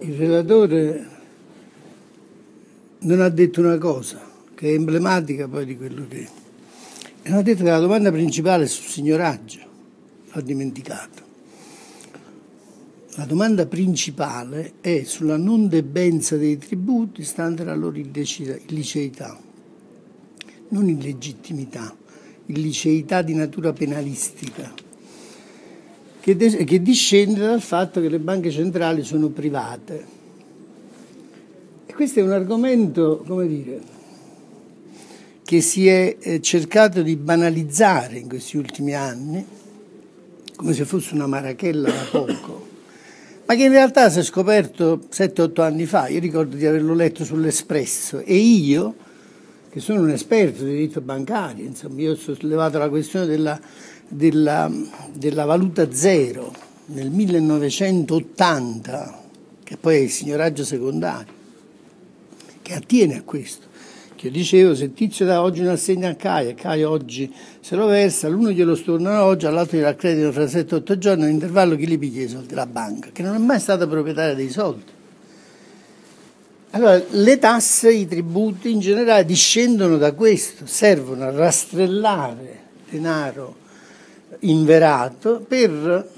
il relatore non ha detto una cosa che è emblematica poi di quello che è. E non ha detto che la domanda principale è sul signoraggio, l'ha dimenticato. La domanda principale è sulla non debenza dei tributi stante la loro illiceità, non illegittimità, illiceità di natura penalistica che, de- che discende dal fatto che le banche centrali sono private. E questo è un argomento, come dire, che si è eh, cercato di banalizzare in questi ultimi anni, come se fosse una marachella da poco, ma che in realtà si è scoperto 7-8 anni fa. Io ricordo di averlo letto sull'Espresso e io, che sono un esperto di diritto bancario, insomma, io ho sollevato la questione della della, della valuta zero nel 1980, che poi è il signoraggio secondario, che attiene a questo. Che io dicevo, se Tizio dà oggi un assegno a Caio e Caio oggi se lo versa, l'uno glielo stornano oggi, all'altro glielo accreditano fra 7-8 giorni, nell'intervallo chi li piglia i soldi? La banca, che non è mai stata proprietaria dei soldi. Allora, le tasse, i tributi in generale discendono da questo, servono a rastrellare denaro inverato per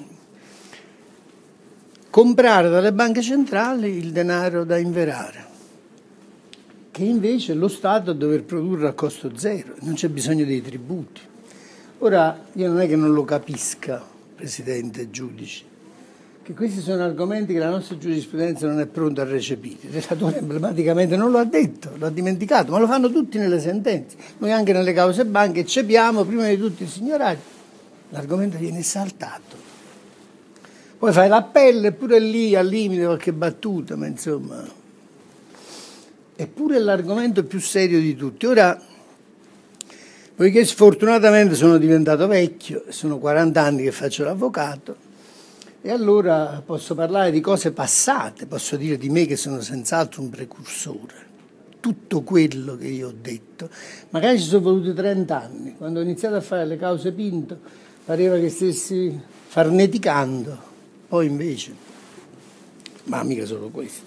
comprare dalle banche centrali il denaro da inverare, che invece lo Stato deve produrre a costo zero, non c'è bisogno dei tributi. Ora, io non è che non lo capisca, Presidente e giudici, che questi sono argomenti che la nostra giurisprudenza non è pronta a recepire. Il relatore emblematicamente non lo ha detto, lo ha dimenticato, ma lo fanno tutti nelle sentenze. Noi anche nelle cause banche eccepiamo prima di tutto il signoraggio l'argomento viene saltato. Poi fai l'appello e pure lì al limite qualche battuta, ma insomma... Eppure è l'argomento più serio di tutti. Ora, poiché sfortunatamente sono diventato vecchio, sono 40 anni che faccio l'avvocato, e allora posso parlare di cose passate, posso dire di me che sono senz'altro un precursore. Tutto quello che io ho detto, magari ci sono voluti 30 anni, quando ho iniziato a fare le cause Pinto, pareva che stessi farneticando, poi invece, ma mica solo questo.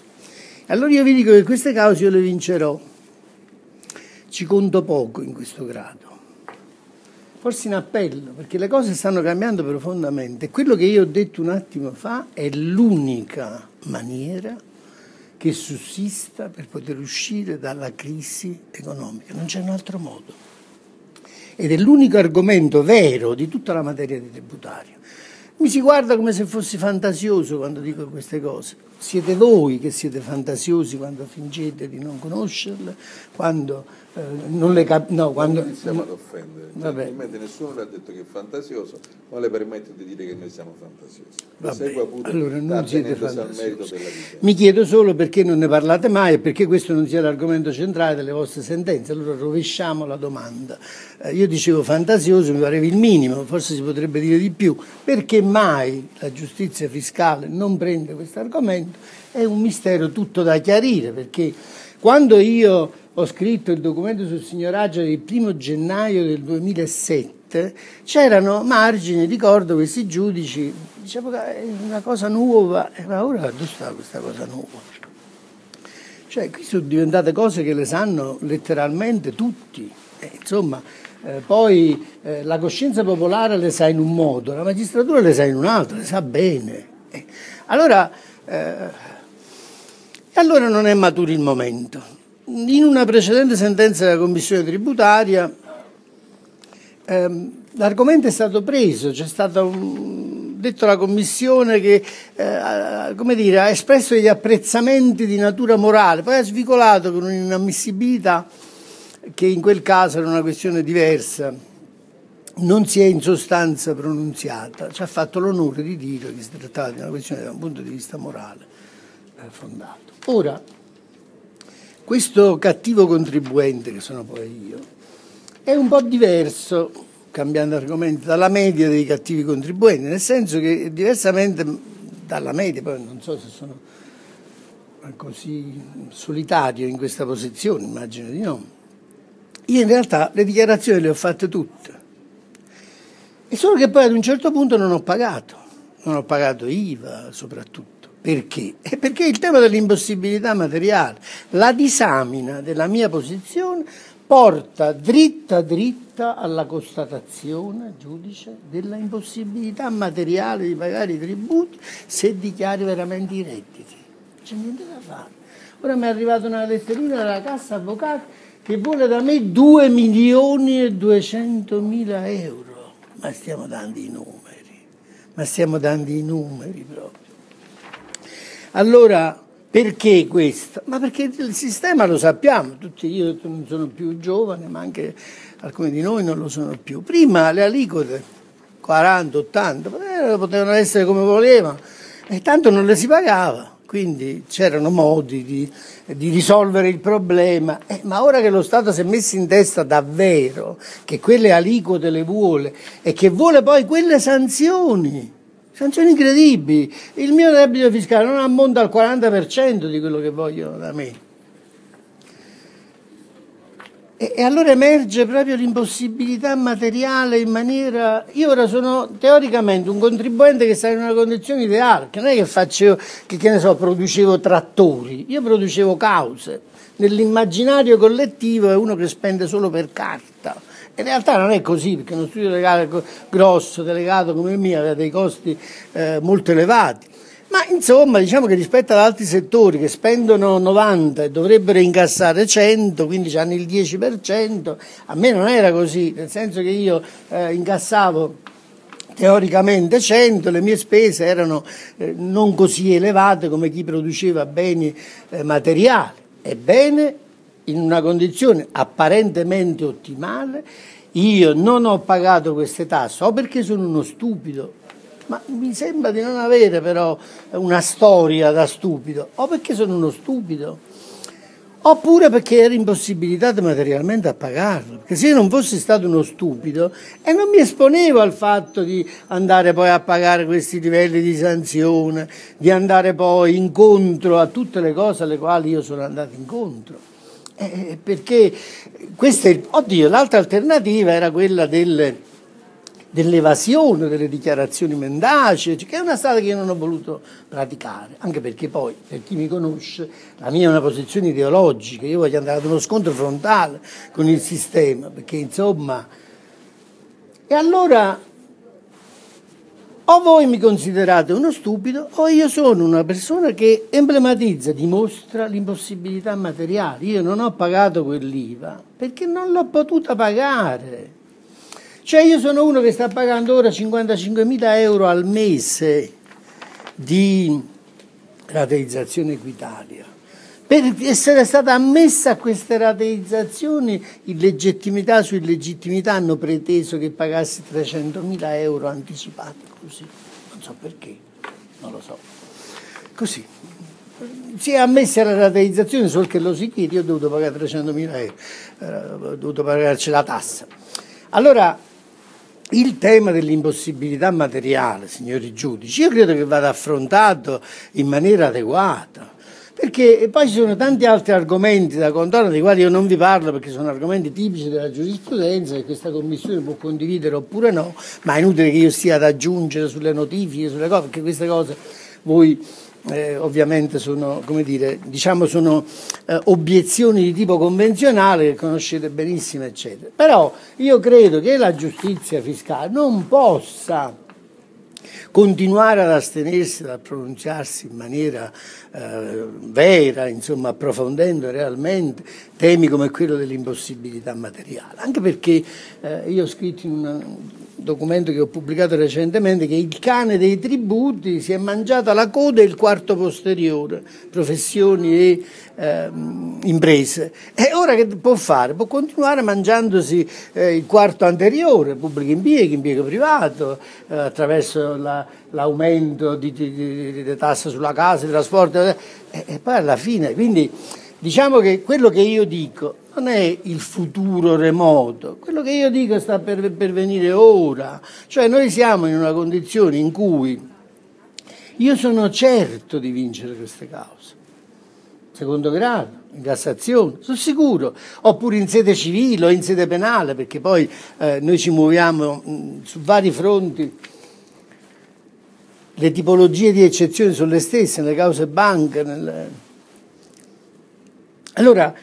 Allora io vi dico che queste cause io le vincerò, ci conto poco in questo grado, forse in appello, perché le cose stanno cambiando profondamente. Quello che io ho detto un attimo fa è l'unica maniera che sussista per poter uscire dalla crisi economica, non c'è un altro modo ed è l'unico argomento vero di tutta la materia di tributario. Mi si guarda come se fossi fantasioso quando dico queste cose. Siete voi che siete fantasiosi quando fingete di non conoscerle, quando eh, non le capisco. No, quando... Non iniziamo ad offendere. Certamente nessuno le ha detto che è fantasioso, ma le permette di dire che noi siamo fantasiosi. Vabbè, allora non siete fantasiosi. Mi chiedo solo perché non ne parlate mai e perché questo non sia l'argomento centrale delle vostre sentenze. Allora rovesciamo la domanda. Eh, io dicevo fantasioso, mi pareva il minimo, forse si potrebbe dire di più. Perché mai la giustizia fiscale non prende questo argomento? È un mistero tutto da chiarire, perché quando io ho scritto il documento sul signoraggio del primo gennaio del 2007, c'erano margini, ricordo questi giudici, dicevo che è una cosa nuova, ma ora dove sta questa cosa nuova? Cioè, qui sono diventate cose che le sanno letteralmente tutti, eh, insomma, eh, poi eh, la coscienza popolare le sa in un modo, la magistratura le sa in un altro, le sa bene. Eh, allora, eh, e allora non è maturo il momento. In una precedente sentenza della Commissione tributaria ehm, l'argomento è stato preso, c'è stato un, detto alla Commissione che eh, dire, ha espresso degli apprezzamenti di natura morale, poi ha svicolato con un'inammissibilità che in quel caso era una questione diversa non si è in sostanza pronunziata, ci ha fatto l'onore di dire che si trattava di una questione da un punto di vista morale eh, fondato. Ora, questo cattivo contribuente, che sono poi io, è un po' diverso, cambiando argomento, dalla media dei cattivi contribuenti, nel senso che diversamente dalla media, poi non so se sono così solitario in questa posizione, immagino di no, io in realtà le dichiarazioni le ho fatte tutte. E solo che poi ad un certo punto non ho pagato, non ho pagato IVA soprattutto Perché? Perché il tema dell'impossibilità materiale, la disamina della mia posizione porta dritta dritta alla constatazione, giudice, della impossibilità materiale di pagare i tributi se dichiari veramente i redditi. C'è niente da fare. Ora mi è arrivata una letterina dalla Cassa Avvocati che vuole da me 2 milioni e 200 mila euro. Ma stiamo dando i numeri, ma stiamo dando i numeri proprio. Allora, perché questo? Ma perché il sistema lo sappiamo, tutti io non sono più giovane, ma anche alcuni di noi non lo sono più. Prima le aliquote 40, 80, eh, potevano essere come volevano, e tanto non le si pagava quindi c'erano modi di, di, risolvere il problema, eh, ma ora che lo Stato si è messo in testa davvero che quelle aliquote le vuole e che vuole poi quelle sanzioni, sanzioni incredibili, il mio debito fiscale non ammonta al 40% di quello che vogliono da me. E, allora emerge proprio l'impossibilità materiale in maniera... Io ora sono teoricamente un contribuente che sta in una condizione ideale, che non è che faccio, che, che ne so, producevo trattori, io producevo cause. Nell'immaginario collettivo è uno che spende solo per carta. In realtà non è così, perché uno studio legale grosso, delegato come il mio, aveva dei costi eh, molto elevati. Ma insomma, diciamo che rispetto ad altri settori che spendono 90 e dovrebbero incassare 100, quindi hanno il 10%, a me non era così, nel senso che io eh, incassavo teoricamente 100, le mie spese erano eh, non così elevate come chi produceva beni eh, materiali. Ebbene, in una condizione apparentemente ottimale, io non ho pagato queste tasse o perché sono uno stupido ma mi sembra di non avere però una storia da stupido, o perché sono uno stupido, oppure perché ero impossibilitato materialmente a pagarlo. Perché se io non fossi stato uno stupido e non mi esponevo al fatto di andare poi a pagare questi livelli di sanzione, di andare poi incontro a tutte le cose alle quali io sono andato incontro. Eh, perché questa oddio, l'altra alternativa era quella del dell'evasione delle dichiarazioni mendaci, che è una strada che io non ho voluto praticare, anche perché poi, per chi mi conosce, la mia è una posizione ideologica, io voglio andare ad uno scontro frontale con il sistema, perché insomma... E allora o voi mi considerate uno stupido o io sono una persona che emblematizza, dimostra l'impossibilità materiale. Io non ho pagato quell'IVA perché non l'ho potuta pagare. Cioè io sono uno che sta pagando ora 55.000 euro al mese di rateizzazione Equitalia. Per essere stata ammessa a queste rateizzazioni, illegittimità su illegittimità hanno preteso che pagassi 300.000 euro anticipati così. Non so perché, non lo so. Così. Si è ammessa la rateizzazione, solo che lo si chiede, io ho dovuto pagare 300.000 euro, eh, ho dovuto pagarci la tassa. Allora, il tema dell'impossibilità materiale, signori giudici, io credo che vada affrontato in maniera adeguata. Perché poi ci sono tanti altri argomenti da contorno dei quali io non vi parlo perché sono argomenti tipici della giurisprudenza che questa commissione può condividere oppure no, ma è inutile che io stia ad aggiungere sulle notifiche, sulle cose, perché queste cose voi eh, ovviamente sono, dire, diciamo sono eh, obiezioni di tipo convenzionale che conoscete benissimo, eccetera. Però io credo che la giustizia fiscale non possa continuare ad astenersi dal pronunziarsi in maniera eh, vera, insomma approfondendo realmente temi come quello dell'impossibilità materiale, anche perché eh, io ho scritto in una, documento che ho pubblicato recentemente, che il cane dei tributi si è mangiata la coda e il quarto posteriore, professioni e eh, imprese. E ora che può fare? Può continuare mangiandosi eh, il quarto anteriore, pubblico impiego, impiego privato, eh, attraverso la, l'aumento di, di, tasse sulla casa, di trasporto, e, e poi alla fine. Quindi diciamo che quello che io dico non è il futuro remoto, quello che io dico sta per, per venire ora, cioè noi siamo in una condizione in cui io sono certo di vincere queste cause, secondo grado, in Cassazione, sono sicuro, oppure in sede civile o in sede penale, perché poi eh, noi ci muoviamo mh, su vari fronti. Le tipologie di eccezione sono le stesse nelle cause banche. Nelle... Allora,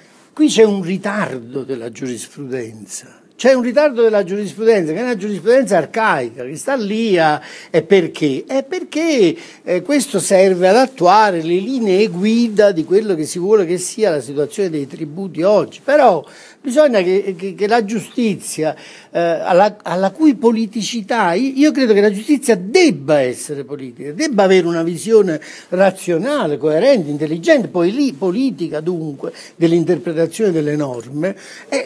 qui c'è un ritardo della giurisprudenza c'è un ritardo della giurisprudenza, che è una giurisprudenza arcaica, che sta lì a... E perché? È perché eh, questo serve ad attuare le linee guida di quello che si vuole che sia la situazione dei tributi oggi. Però bisogna che, che, che la giustizia, eh, alla, alla, cui politicità, io credo che la giustizia debba essere politica, debba avere una visione razionale, coerente, intelligente, poi lì politica dunque, dell'interpretazione delle norme,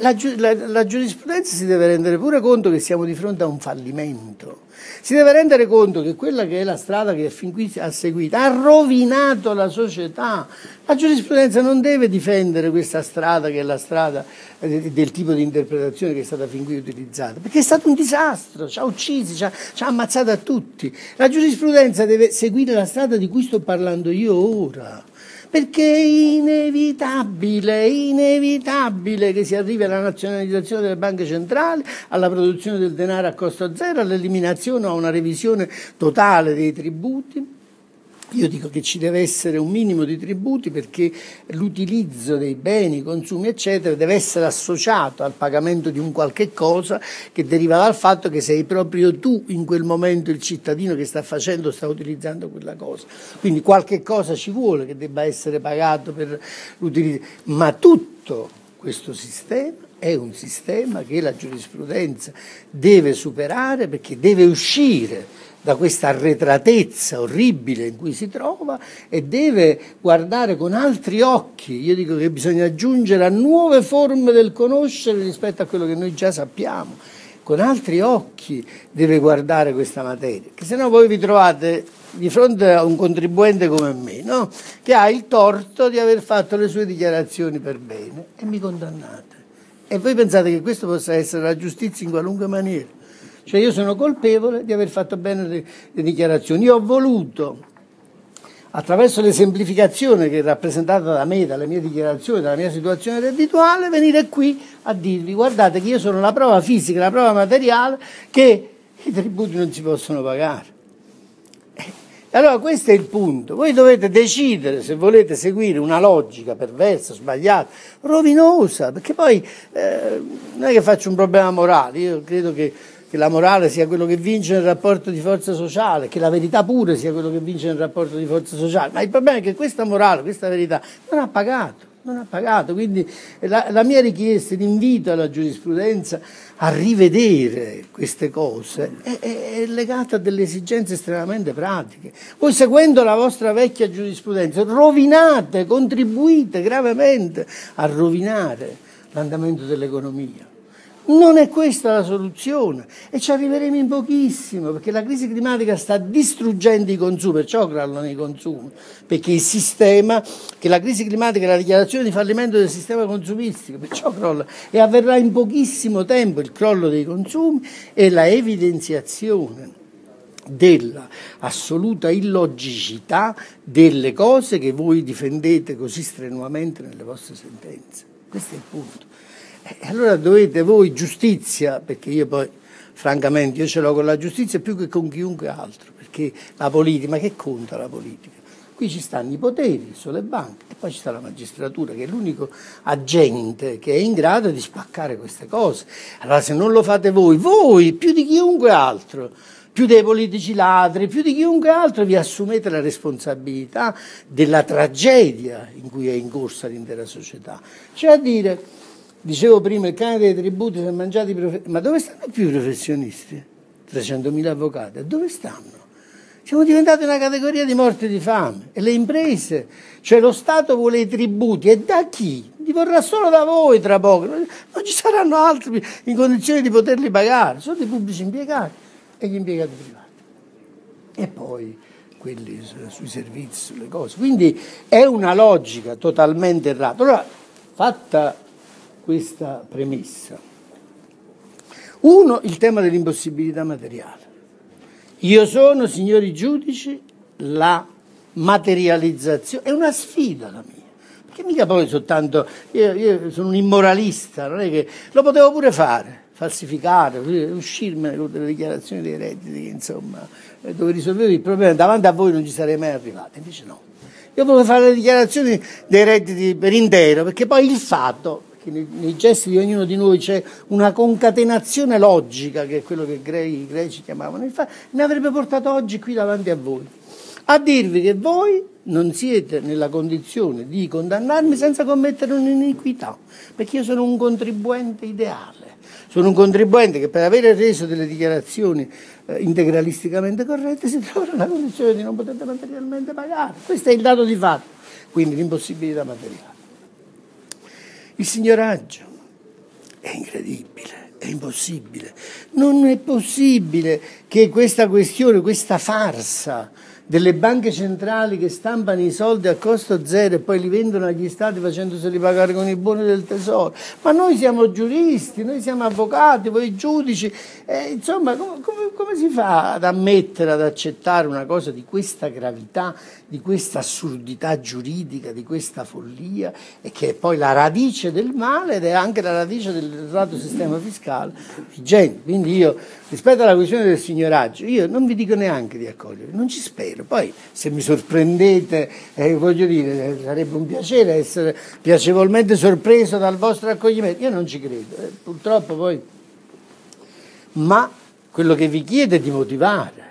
la, la, la giurisprudenza si deve rendere pure conto che siamo di fronte a un fallimento. Si deve rendere conto che quella che è la strada che fin qui ha seguito ha rovinato la società. La giurisprudenza non deve difendere questa strada che è la strada eh, del tipo di interpretazione che è stata fin qui utilizzata, perché è stato un disastro, ci ha uccisi, ci ha, ci ha ammazzato a tutti. La giurisprudenza deve seguire la strada di cui sto parlando io ora perché è inevitabile, è inevitabile che si arrivi alla nazionalizzazione delle banche centrali, alla produzione del denaro a costo zero, all'eliminazione o a una revisione totale dei tributi io dico che ci deve essere un minimo di tributi perché l'utilizzo dei beni, consumi, eccetera, deve essere associato al pagamento di un qualche cosa che deriva dal fatto che sei proprio tu in quel momento il cittadino che sta facendo, sta utilizzando quella cosa. Quindi qualche cosa ci vuole che debba essere pagato per l'utilizzo, ma tutto questo sistema è un sistema che la giurisprudenza deve superare perché deve uscire da questa arretratezza orribile in cui si trova e deve guardare con altri occhi. Io dico che bisogna aggiungere a nuove forme del conoscere rispetto a quello che noi già sappiamo. Con altri occhi deve guardare questa materia, che se no voi vi trovate di fronte a un contribuente come me, no? che ha il torto di aver fatto le sue dichiarazioni per bene e mi condannate. E voi pensate che questo possa essere la giustizia in qualunque maniera? Cioè io sono colpevole di aver fatto bene le, le dichiarazioni. Io ho voluto, attraverso l'esemplificazione che è rappresentata da me, dalle mie dichiarazioni, dalla mia situazione reddituale, venire qui a dirvi guardate che io sono la prova fisica, la prova materiale che i tributi non si possono pagare. Allora questo è il punto, voi dovete decidere se volete seguire una logica perversa, sbagliata, rovinosa, perché poi eh, non è che faccio un problema morale, io credo che che la morale sia quello che vince nel rapporto di forza sociale, che la verità pure sia quello che vince nel rapporto di forza sociale, ma il problema è che questa morale, questa verità non ha pagato, non ha pagato, quindi la, la mia richiesta, l'invito alla giurisprudenza a rivedere queste cose è, è, è legata a delle esigenze estremamente pratiche. Voi seguendo la vostra vecchia giurisprudenza rovinate, contribuite gravemente a rovinare l'andamento dell'economia. Non è questa la soluzione e ci arriveremo in pochissimo perché la crisi climatica sta distruggendo i consumi, perciò crollano i consumi, perché il sistema, che la crisi climatica è la dichiarazione di fallimento del sistema consumistico, perciò crolla e avverrà in pochissimo tempo il crollo dei consumi e la evidenziazione della assoluta illogicità delle cose che voi difendete così strenuamente nelle vostre sentenze. Questo è il punto. E allora dovete voi giustizia, perché io poi francamente io ce l'ho con la giustizia più che con chiunque altro, perché la politica, ma che conta la politica? Qui ci stanno i poteri, sono le banche e poi ci sta la magistratura che è l'unico agente che è in grado di spaccare queste cose. Allora se non lo fate voi, voi più di chiunque altro, più dei politici ladri, più di chiunque altro vi assumete la responsabilità della tragedia in cui è incorsa l'intera società. Cioè a dire Dicevo prima, il cane dei tributi si è mangiato i professionisti. Ma dove stanno più i professionisti? 300.000 avvocati. Dove stanno? Siamo diventati una categoria di morte di fame. E le imprese, cioè lo Stato vuole i tributi. E da chi? Li vorrà solo da voi tra poco. Non ci saranno altri in condizioni di poterli pagare. Sono i pubblici impiegati e gli impiegati privati. E poi quelli sui servizi, sulle cose. Quindi è una logica totalmente errata. Allora, fatta questa premessa. Uno, il tema dell'impossibilità materiale. Io sono, signori giudici, la materializzazione, è una sfida la mia. Perché mica poi soltanto, io, io sono un immoralista, non è che lo potevo pure fare, falsificare, uscirmene con delle dichiarazioni dei redditi, insomma, eh, dove risolvevo il problema, davanti a voi non ci sarei mai arrivato, invece no. Io volevo fare le dichiarazioni dei redditi per intero, perché poi il fatto, che nei, nei gesti di ognuno di noi c'è una concatenazione logica, che è quello che i greci chiamavano il fatto, mi avrebbe portato oggi qui davanti a voi, a dirvi che voi non siete nella condizione di condannarmi senza commettere un'iniquità, perché io sono un contribuente ideale. Sono un contribuente che per avere reso delle dichiarazioni eh, integralisticamente corrette si trova nella condizione di non poter materialmente pagare. Questo è il dato di fatto, quindi l'impossibilità materiale. Il signoraggio è incredibile, è impossibile. Non è possibile che questa questione, questa farsa, delle banche centrali che stampano i soldi a costo zero e poi li vendono agli stati facendoseli pagare con i buoni del tesoro. Ma noi siamo giuristi, noi siamo avvocati, voi giudici, eh, insomma come, come, come si fa ad ammettere, ad accettare una cosa di questa gravità, di questa assurdità giuridica, di questa follia e che è poi la radice del male ed è anche la radice del lato sistema fiscale vigente. Quindi io, rispetto alla questione del signoraggio, io non vi dico neanche di accogliere, non ci spero vero. Poi se mi sorprendete, eh, voglio dire, sarebbe un piacere essere piacevolmente sorpreso dal vostro accoglimento. Io non ci credo, eh, purtroppo poi. Ma quello che vi chiedo è di motivare.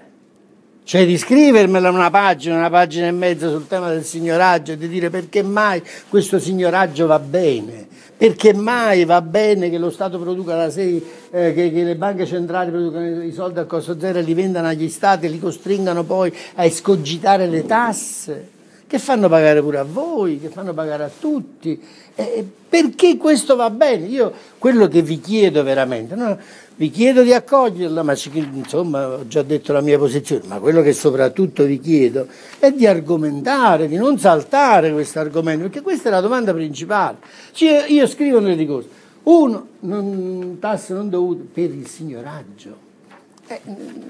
Cioè di scrivermela una pagina, una pagina e mezza sul tema del signoraggio e di dire perché mai questo signoraggio va bene perché mai va bene che lo Stato produca la sei, eh, che, che, le banche centrali producano i soldi a costo zero e li vendano agli Stati e li costringano poi a escogitare le tasse, che fanno pagare pure a voi, che fanno pagare a tutti. Eh, perché questo va bene? Io quello che vi chiedo veramente, no? Vi chiedo di accoglierla, ma insomma ho già detto la mia posizione, ma quello che soprattutto vi chiedo è di argomentare, di non saltare questo argomento, perché questa è la domanda principale. Cioè, io scrivo nel ricorso, uno, non, tasse non dovute per il signoraggio. Eh,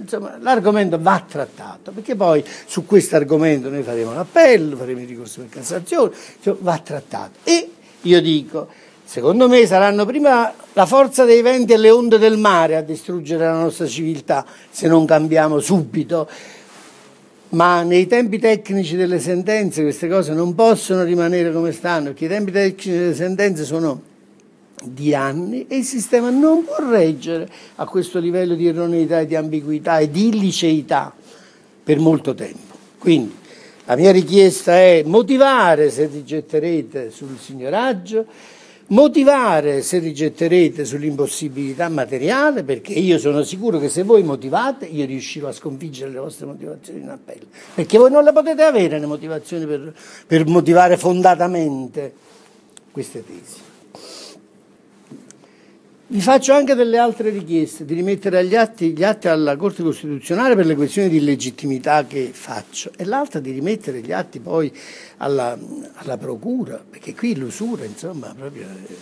insomma, l'argomento va trattato, perché poi su questo argomento noi faremo l'appello, faremo il ricorso per Cassazione, cioè va trattato. E io dico, Secondo me saranno prima la forza dei venti e le onde del mare a distruggere la nostra civiltà se non cambiamo subito. Ma nei tempi tecnici delle sentenze queste cose non possono rimanere come stanno, perché i tempi tecnici delle sentenze sono di anni e il sistema non può reggere a questo livello di erroneità e di ambiguità e di illiceità per molto tempo. Quindi la mia richiesta è motivare se rigetterete sul signoraggio, motivare se rigetterete sull'impossibilità materiale, perché io sono sicuro che se voi motivate io riuscirò a sconfiggere le vostre motivazioni in appello, perché voi non le potete avere le motivazioni per, per motivare fondatamente queste tesi. Vi faccio anche delle altre richieste, di rimettere agli atti, gli atti alla Corte Costituzionale per le questioni di legittimità che faccio e l'altra di rimettere gli atti poi alla, alla Procura, perché qui l'usura insomma proprio eh,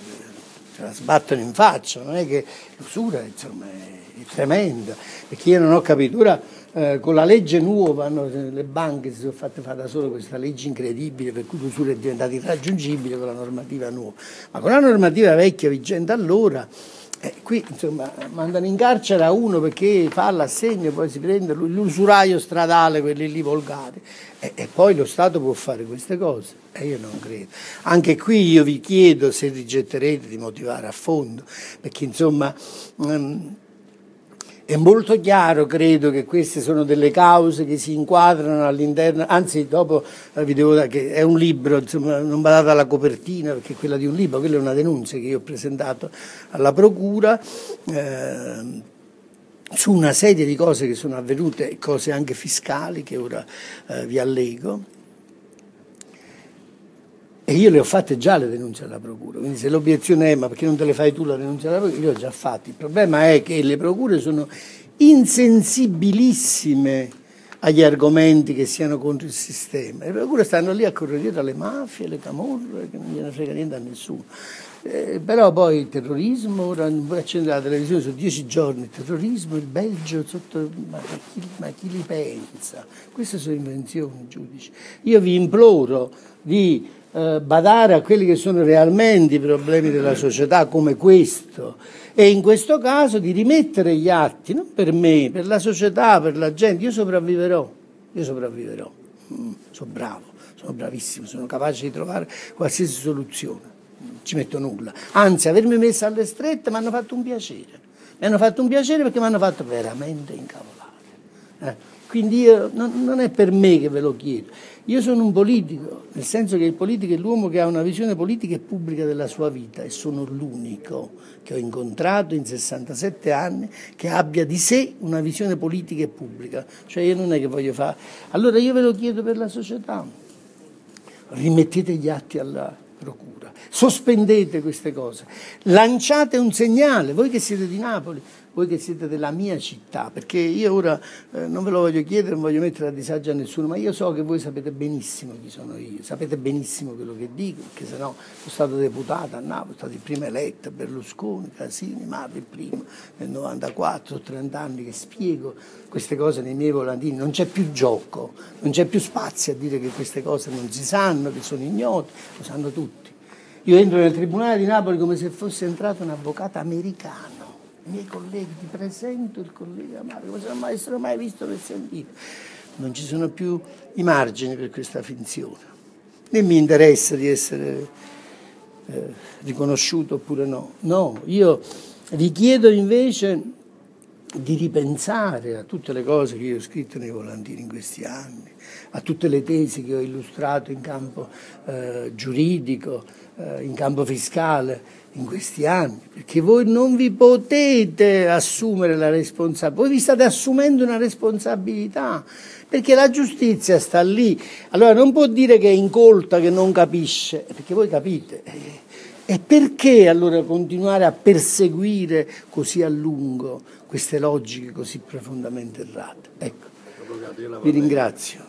ce la sbattono in faccia, non è che l'usura insomma è, è tremenda, perché io non ho capito, ora eh, con la legge nuova no, le banche si sono fatte fare da sole questa legge incredibile per cui l'usura è diventata irraggiungibile con la normativa nuova, ma con la normativa vecchia vigente allora eh, qui insomma mandano in carcere a uno perché fa l'assegno, poi si prende l'usuraio stradale, quelli lì volgari, e, e, poi lo Stato può fare queste cose. E io non credo. Anche qui io vi chiedo se rigetterete di motivare a fondo, perché insomma. Um, è molto chiaro, credo, che queste sono delle cause che si inquadrano all'interno, anzi dopo eh, vi devo dire che è un libro, insomma, non badate alla copertina perché è quella di un libro, quella è una denuncia che io ho presentato alla Procura. Eh, su una serie di cose che sono avvenute, cose anche fiscali che ora eh, vi allego. E io le ho fatte già le denunce alla procura, quindi se l'obiezione è ma perché non te le fai tu la denuncia alla procura, io le ho già fatte. Il problema è che le procure sono insensibilissime agli argomenti che siano contro il sistema. Le procure stanno lì a correre dietro alle mafie, alle camorre, che non gliene frega niente a nessuno. Eh, però poi il terrorismo, ora voi accendere la televisione su dieci giorni, il terrorismo, il Belgio, sotto, ma, chi, ma chi li pensa? Queste sono invenzioni, giudici. Io vi imploro di eh, badare a quelli che sono realmente i problemi della società come questo e in questo caso di rimettere gli atti, non per me, per la società, per la gente, io sopravviverò, io sopravviverò, mm, sono bravo, sono bravissimo, sono capace di trovare qualsiasi soluzione, non ci metto nulla, anzi avermi messo alle strette mi hanno fatto un piacere, mi hanno fatto un piacere perché mi hanno fatto veramente incavolare. Eh. Quindi io, non, non, è per me che ve lo chiedo. Io sono un politico, nel senso che il politico è l'uomo che ha una visione politica e pubblica della sua vita e sono l'unico che ho incontrato in 67 anni che abbia di sé una visione politica e pubblica. Cioè io non è che voglio fare... Allora io ve lo chiedo per la società. Rimettete gli atti alla procura, sospendete queste cose, lanciate un segnale, voi che siete di Napoli, voi che siete della mia città, perché io ora eh, non ve lo voglio chiedere, non voglio mettere a disagio a nessuno, ma io so che voi sapete benissimo chi sono io, sapete benissimo quello che dico, perché se no sono stato deputato a Napoli, sono stato il primo eletto, Berlusconi, Casini, Mario il primo, nel 94, 30 anni che spiego queste cose nei miei volantini, non c'è più gioco, non c'è più spazio a dire che queste cose non si sanno, che sono ignote, lo sanno tutti. Io entro nel Tribunale di Napoli come se fosse entrato un avvocato americano miei colleghi, ti presento il collega Mario, come se non mai, essere mai visto né sentito. Non ci sono più i margini per questa finzione. Né mi interessa di essere eh, riconosciuto oppure no. No, io vi chiedo invece di ripensare a tutte le cose che io ho scritto nei volantini in questi anni, a tutte le tesi che ho illustrato in campo eh, giuridico, eh, in campo fiscale in questi anni, perché voi non vi potete assumere la responsabilità, voi vi state assumendo una responsabilità, perché la giustizia sta lì. Allora non può dire che è incolta, che non capisce, perché voi capite. E perché allora continuare a perseguire così a lungo queste logiche così profondamente errate? Ecco, vi ringrazio.